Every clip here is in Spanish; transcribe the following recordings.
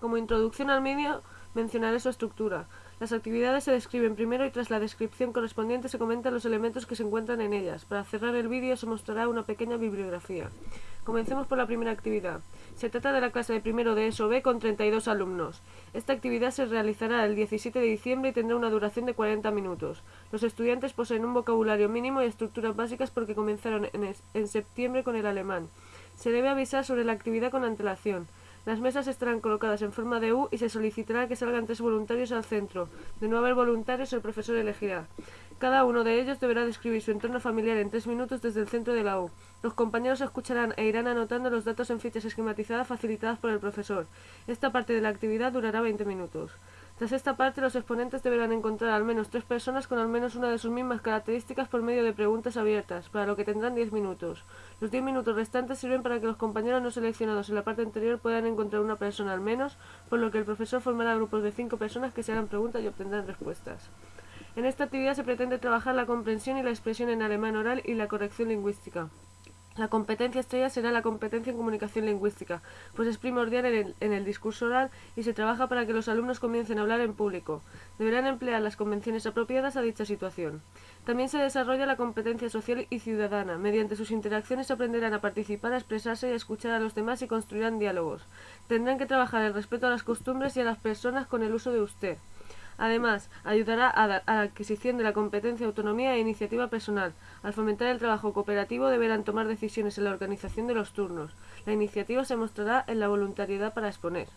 Como introducción al medio, mencionaré su estructura. Las actividades se describen primero y tras la descripción correspondiente se comentan los elementos que se encuentran en ellas. Para cerrar el vídeo se mostrará una pequeña bibliografía. Comencemos por la primera actividad. Se trata de la clase de primero de ESO B con 32 alumnos. Esta actividad se realizará el 17 de diciembre y tendrá una duración de 40 minutos. Los estudiantes poseen un vocabulario mínimo y estructuras básicas porque comenzaron en, en septiembre con el alemán. Se debe avisar sobre la actividad con antelación. Las mesas estarán colocadas en forma de U y se solicitará que salgan tres voluntarios al centro. De no haber voluntarios, el profesor elegirá. Cada uno de ellos deberá describir su entorno familiar en tres minutos desde el centro de la U. Los compañeros escucharán e irán anotando los datos en fichas esquematizadas facilitadas por el profesor. Esta parte de la actividad durará 20 minutos. Tras esta parte, los exponentes deberán encontrar al menos tres personas con al menos una de sus mismas características por medio de preguntas abiertas, para lo que tendrán 10 minutos. Los 10 minutos restantes sirven para que los compañeros no seleccionados en la parte anterior puedan encontrar una persona al menos, por lo que el profesor formará grupos de 5 personas que se harán preguntas y obtendrán respuestas. En esta actividad se pretende trabajar la comprensión y la expresión en alemán oral y la corrección lingüística. La competencia estrella será la competencia en comunicación lingüística, pues es primordial en el, discurso oral y se trabaja para que los alumnos comiencen a hablar en público. Deberán emplear las convenciones apropiadas a dicha situación. También se desarrolla la competencia social y ciudadana. Mediante sus interacciones aprenderán a participar, a expresarse y a escuchar a los demás y construirán diálogos. Tendrán que trabajar el respeto a las costumbres y a las personas con el uso de usted. Además, ayudará a, la adquisición de la competencia, autonomía e iniciativa personal. Al fomentar el trabajo cooperativo deberán tomar decisiones en la organización de los turnos. La iniciativa se mostrará en la voluntariedad para exponer.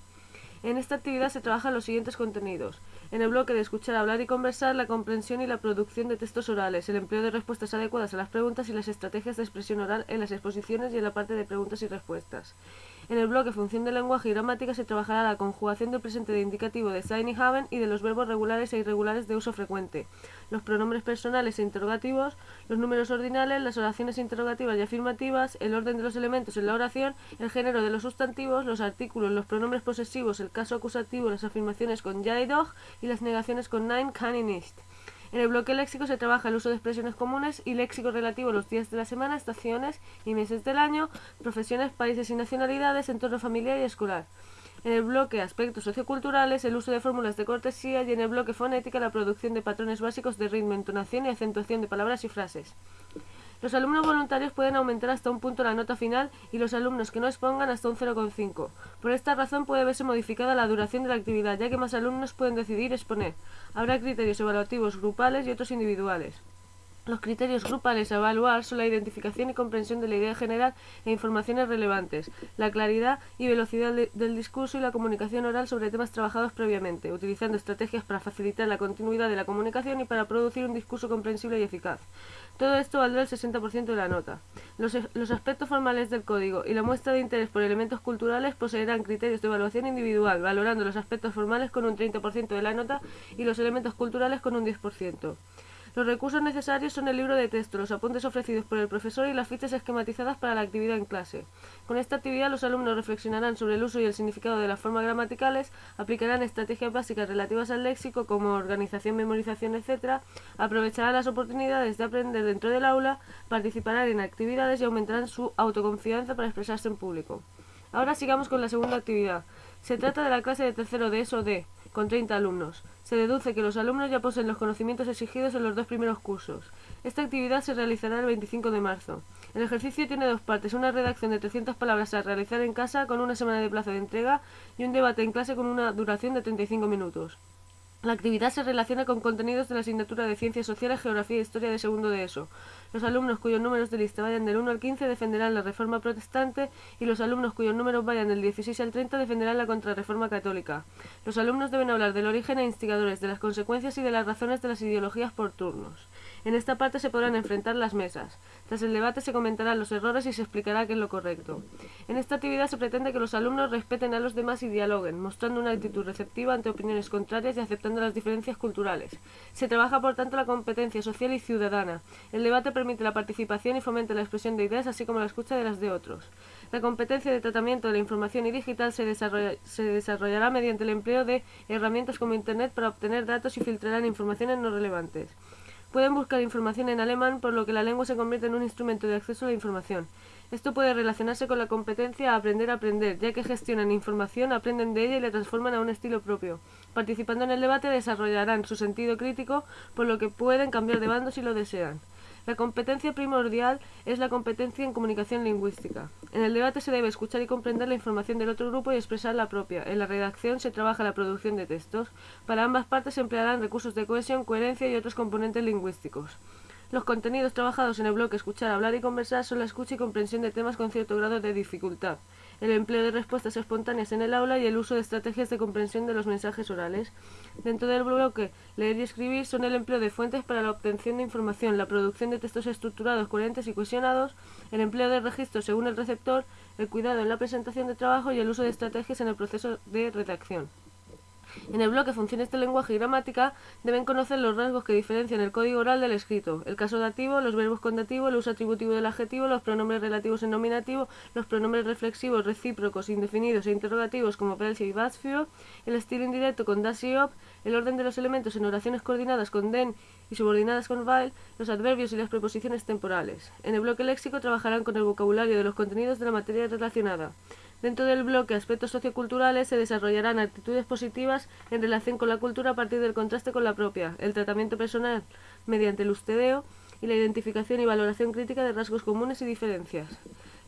En esta actividad se trabajan los siguientes contenidos. En el bloque de escuchar, hablar y conversar, la comprensión y la producción de textos orales, el empleo de respuestas adecuadas a las preguntas y las estrategias de expresión oral en las exposiciones y en la parte de preguntas y respuestas. En el bloque Función de lenguaje y gramática se trabajará la conjugación del presente de indicativo de sein y haben y de los verbos regulares e irregulares de uso frecuente, los pronombres personales e interrogativos, los números ordinales, las oraciones interrogativas y afirmativas, el orden de los elementos en la oración, el género de los sustantivos, los artículos, los pronombres posesivos, el caso acusativo, las afirmaciones con ja y doch y las negaciones con nein, kann y nicht. En el bloque léxico se trabaja el uso de expresiones comunes y léxico relativo a los días de la semana, estaciones y meses del año, profesiones, países y nacionalidades, entorno familiar y escolar. En el bloque aspectos socioculturales, el uso de fórmulas de cortesía y en el bloque fonética la producción de patrones básicos de ritmo, entonación y acentuación de palabras y frases. Los alumnos voluntarios pueden aumentar hasta un punto la nota final y los alumnos que no expongan hasta un 0,5. Por esta razón puede verse modificada la duración de la actividad, ya que más alumnos pueden decidir exponer. Habrá criterios evaluativos grupales y otros individuales. Los criterios grupales a evaluar son la identificación y comprensión de la idea general e informaciones relevantes, la claridad y velocidad del discurso y la comunicación oral sobre temas trabajados previamente, utilizando estrategias para facilitar la continuidad de la comunicación y para producir un discurso comprensible y eficaz. Todo esto valdrá el 60% de la nota. Los, aspectos formales del código y la muestra de interés por elementos culturales poseerán criterios de evaluación individual, valorando los aspectos formales con un 30% de la nota y los elementos culturales con un 10%. Los recursos necesarios son el libro de texto, los apuntes ofrecidos por el profesor y las fichas esquematizadas para la actividad en clase. Con esta actividad los alumnos reflexionarán sobre el uso y el significado de las formas gramaticales, aplicarán estrategias básicas relativas al léxico como organización, memorización, etc., aprovecharán las oportunidades de aprender dentro del aula, participarán en actividades y aumentarán su autoconfianza para expresarse en público. Ahora sigamos con la segunda actividad. Se trata de la clase de tercero de ESO D, con 30 alumnos. Se deduce que los alumnos ya poseen los conocimientos exigidos en los dos primeros cursos. Esta actividad se realizará el 25 de marzo. El ejercicio tiene dos partes, una redacción de 300 palabras a realizar en casa con una semana de plazo de entrega y un debate en clase con una duración de 35 minutos. La actividad se relaciona con contenidos de la asignatura de Ciencias Sociales, Geografía e Historia de segundo de ESO. Los alumnos cuyos números de lista vayan del 1 al 15 defenderán la Reforma Protestante y los alumnos cuyos números vayan del 16 al 30 defenderán la Contrarreforma Católica. Los alumnos deben hablar del origen e instigadores, de las consecuencias y de las razones de las ideologías por turnos. En esta parte se podrán enfrentar las mesas. Tras el debate se comentarán los errores y se explicará qué es lo correcto. En esta actividad se pretende que los alumnos respeten a los demás y dialoguen, mostrando una actitud receptiva ante opiniones contrarias y aceptando las diferencias culturales. Se trabaja por tanto la competencia social y ciudadana. El debate permite la participación y fomenta la expresión de ideas así como la escucha de las de otros. La competencia de tratamiento de la información y digital se, desarrollará mediante el empleo de herramientas como Internet para obtener datos y filtrarán informaciones no relevantes. Pueden buscar información en alemán, por lo que la lengua se convierte en un instrumento de acceso a la información. Esto puede relacionarse con la competencia a aprender a aprender, ya que gestionan información, aprenden de ella y la transforman a un estilo propio. Participando en el debate desarrollarán su sentido crítico, por lo que pueden cambiar de bando si lo desean. La competencia primordial es la competencia en comunicación lingüística. En el debate se debe escuchar y comprender la información del otro grupo y expresar la propia. En la redacción se trabaja la producción de textos. Para ambas partes se emplearán recursos de cohesión, coherencia y otros componentes lingüísticos. Los contenidos trabajados en el bloque escuchar, hablar y conversar son la escucha y comprensión de temas con cierto grado de dificultad el empleo de respuestas espontáneas en el aula y el uso de estrategias de comprensión de los mensajes orales. Dentro del bloque leer y escribir son el empleo de fuentes para la obtención de información, la producción de textos estructurados, coherentes y cohesionados, el empleo de registros según el receptor, el cuidado en la presentación de trabajo y el uso de estrategias en el proceso de redacción. En el bloque Funciones de lenguaje y gramática deben conocer los rasgos que diferencian el código oral del escrito, el caso dativo, los verbos con dativo, el uso atributivo del adjetivo, los pronombres relativos en nominativo, los pronombres reflexivos, recíprocos, indefinidos e interrogativos como Belsi y Basfio, el estilo indirecto con das y op, el orden de los elementos en oraciones coordinadas con den y subordinadas con while, los adverbios y las preposiciones temporales. En el bloque léxico trabajarán con el vocabulario de los contenidos de la materia relacionada. Dentro del bloque aspectos socioculturales se desarrollarán actitudes positivas en relación con la cultura a partir del contraste con la propia, el tratamiento personal mediante el ustedeo y la identificación y valoración crítica de rasgos comunes y diferencias.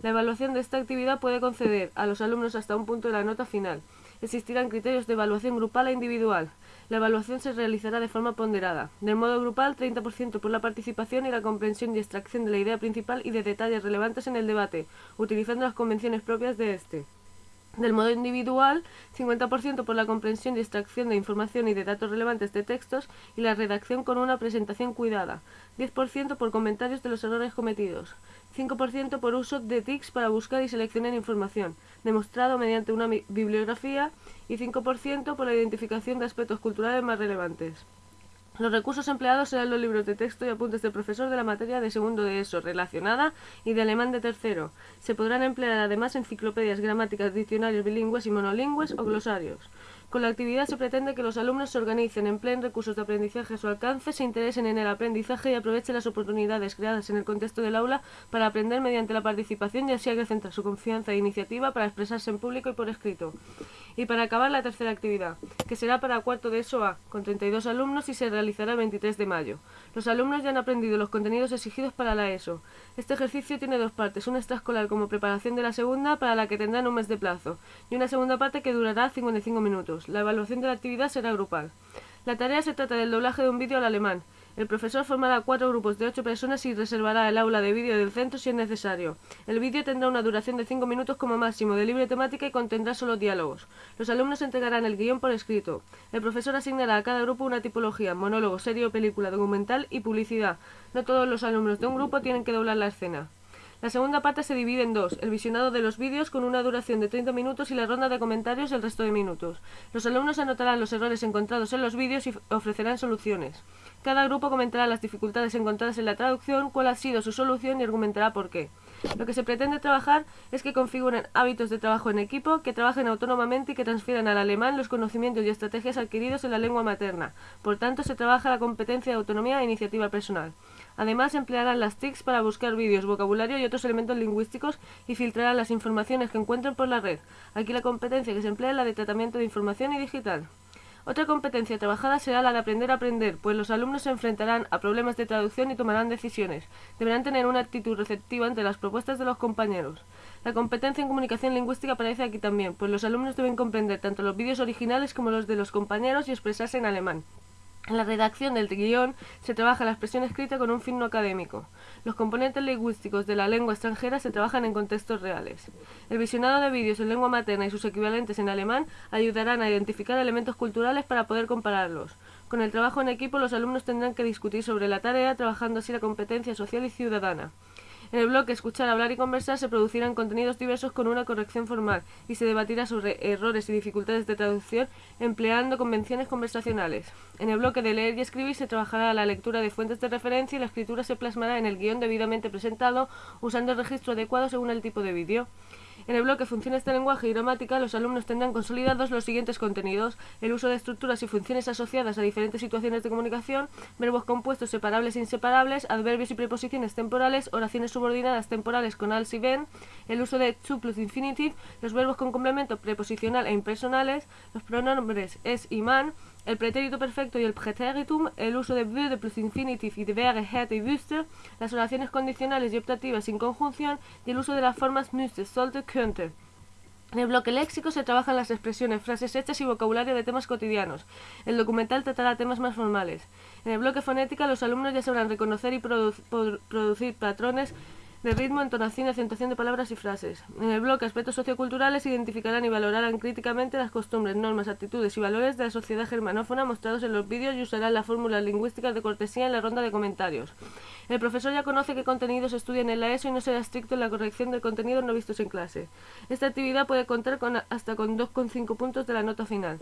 La evaluación de esta actividad puede conceder a los alumnos hasta un punto de la nota final. Existirán criterios de evaluación grupal e individual. La evaluación se realizará de forma ponderada. Del modo grupal, 30% por la participación y la comprensión y extracción de la idea principal y de detalles relevantes en el debate, utilizando las convenciones propias de este. Del modo individual, 50% por la comprensión y extracción de información y de datos relevantes de textos y la redacción con una presentación cuidada, 10% por comentarios de los errores cometidos, 5% por uso de TICs para buscar y seleccionar información, demostrado mediante una bibliografía, y 5% por la identificación de aspectos culturales más relevantes. Los recursos empleados serán los libros de texto y apuntes del profesor de la materia de segundo de ESO relacionada y de alemán de tercero. Se podrán emplear además enciclopedias, gramáticas, diccionarios bilingües y monolingües o glosarios. Con la actividad se pretende que los alumnos se organicen, empleen recursos de aprendizaje a su alcance, se interesen en el aprendizaje y aprovechen las oportunidades creadas en el contexto del aula para aprender mediante la participación y así acrecentar su confianza e iniciativa para expresarse en público y por escrito. Y para acabar la tercera actividad, que será para cuarto de ESO A, con 32 alumnos y se realizará el 23 de mayo. Los alumnos ya han aprendido los contenidos exigidos para la ESO. Este ejercicio tiene dos partes, una extraescolar como preparación de la segunda, para la que tendrán un mes de plazo, y una segunda parte que durará 55 minutos. La evaluación de la actividad será grupal. La tarea se trata del doblaje de un vídeo al alemán. El profesor formará cuatro grupos de ocho personas y reservará el aula de vídeo del centro si es necesario. El vídeo tendrá una duración de cinco minutos como máximo, de libre temática y contendrá solo diálogos. Los alumnos entregarán el guion por escrito. El profesor asignará a cada grupo una tipología, monólogo, serie o película, documental y publicidad. No todos los alumnos de un grupo tienen que doblar la escena. La segunda parte se divide en dos, el visionado de los vídeos con una duración de 30 minutos y la ronda de comentarios el resto de minutos. Los alumnos anotarán los errores encontrados en los vídeos y ofrecerán soluciones. Cada grupo comentará las dificultades encontradas en la traducción, cuál ha sido su solución y argumentará por qué. Lo que se pretende trabajar es que configuren hábitos de trabajo en equipo, que trabajen autónomamente y que transfieran al alemán los conocimientos y estrategias adquiridos en la lengua materna. Por tanto, se trabaja la competencia de autonomía e iniciativa personal. Además, emplearán las TICs para buscar vídeos, vocabulario y otros elementos lingüísticos y filtrarán las informaciones que encuentren por la red. Aquí la competencia que se emplea es la de tratamiento de información y digital. Otra competencia trabajada será la de aprender a aprender, pues los alumnos se enfrentarán a problemas de traducción y tomarán decisiones. Deberán tener una actitud receptiva ante las propuestas de los compañeros. La competencia en comunicación lingüística aparece aquí también, pues los alumnos deben comprender tanto los vídeos originales como los de los compañeros y expresarse en alemán. En la redacción del guion se trabaja la expresión escrita con un fin no académico. Los componentes lingüísticos de la lengua extranjera se trabajan en contextos reales. El visionado de vídeos en lengua materna y sus equivalentes en alemán ayudarán a identificar elementos culturales para poder compararlos. Con el trabajo en equipo los alumnos tendrán que discutir sobre la tarea, trabajando así la competencia social y ciudadana. En el bloque Escuchar, Hablar y Conversar se producirán contenidos diversos con una corrección formal y se debatirá sobre errores y dificultades de traducción empleando convenciones conversacionales. En el bloque de Leer y Escribir se trabajará la lectura de fuentes de referencia y la escritura se plasmará en el guion debidamente presentado usando el registro adecuado según el tipo de vídeo. En el bloque Funciones de lenguaje y gramática, los alumnos tendrán consolidados los siguientes contenidos: el uso de estructuras y funciones asociadas a diferentes situaciones de comunicación, verbos compuestos separables e inseparables, adverbios y preposiciones temporales, oraciones subordinadas temporales con al si ven, el uso de to plus infinitive, los verbos con complemento preposicional e impersonales, los pronombres es y man, el pretérito perfecto y el pretéritum, el uso de würde plus infinitive y de wäre, hätte y wüsste, las oraciones condicionales y optativas sin conjunción y el uso de las formas müsste, sollte, könnte. En el bloque léxico se trabajan las expresiones, frases hechas y vocabulario de temas cotidianos. El documental tratará temas más formales. En el bloque fonética los alumnos ya sabrán reconocer y produ producir patrones de ritmo, entonación y acentuación de palabras y frases. En el bloque Aspectos socioculturales identificarán y valorarán críticamente las costumbres, normas, actitudes y valores de la sociedad germanófona mostrados en los vídeos y usarán las fórmulas lingüísticas de cortesía en la ronda de comentarios. El profesor ya conoce qué contenidos estudian en la ESO y no será estricto en la corrección de contenidos no vistos en clase. Esta actividad puede contar con hasta con 2,5 puntos de la nota final.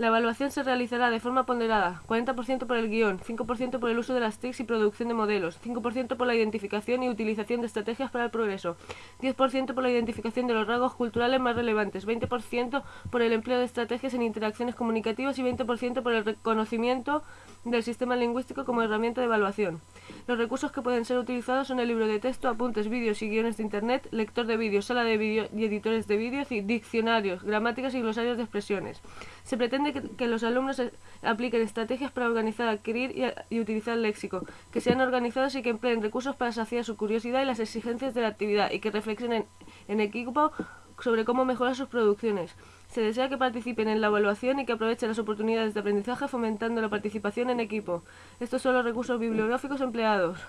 La evaluación se realizará de forma ponderada, 40% por el guion, 5% por el uso de las TICs y producción de modelos, 5% por la identificación y utilización de estrategias para el progreso, 10% por la identificación de los rasgos culturales más relevantes, 20% por el empleo de estrategias en interacciones comunicativas y 20% por el reconocimiento del sistema lingüístico como herramienta de evaluación. Los recursos que pueden ser utilizados son el libro de texto, apuntes, vídeos y guiones de internet, lector de vídeos, sala de vídeo y editores de vídeos diccionarios, gramáticas y glosarios de expresiones. Se pretende que, los alumnos apliquen estrategias para organizar, adquirir y, y, utilizar el léxico, que sean organizados y que empleen recursos para saciar su curiosidad y las exigencias de la actividad y que reflexionen en equipo sobre cómo mejorar sus producciones. Se desea que participen en la evaluación y que aprovechen las oportunidades de aprendizaje fomentando la participación en equipo. Estos son los recursos bibliográficos empleados.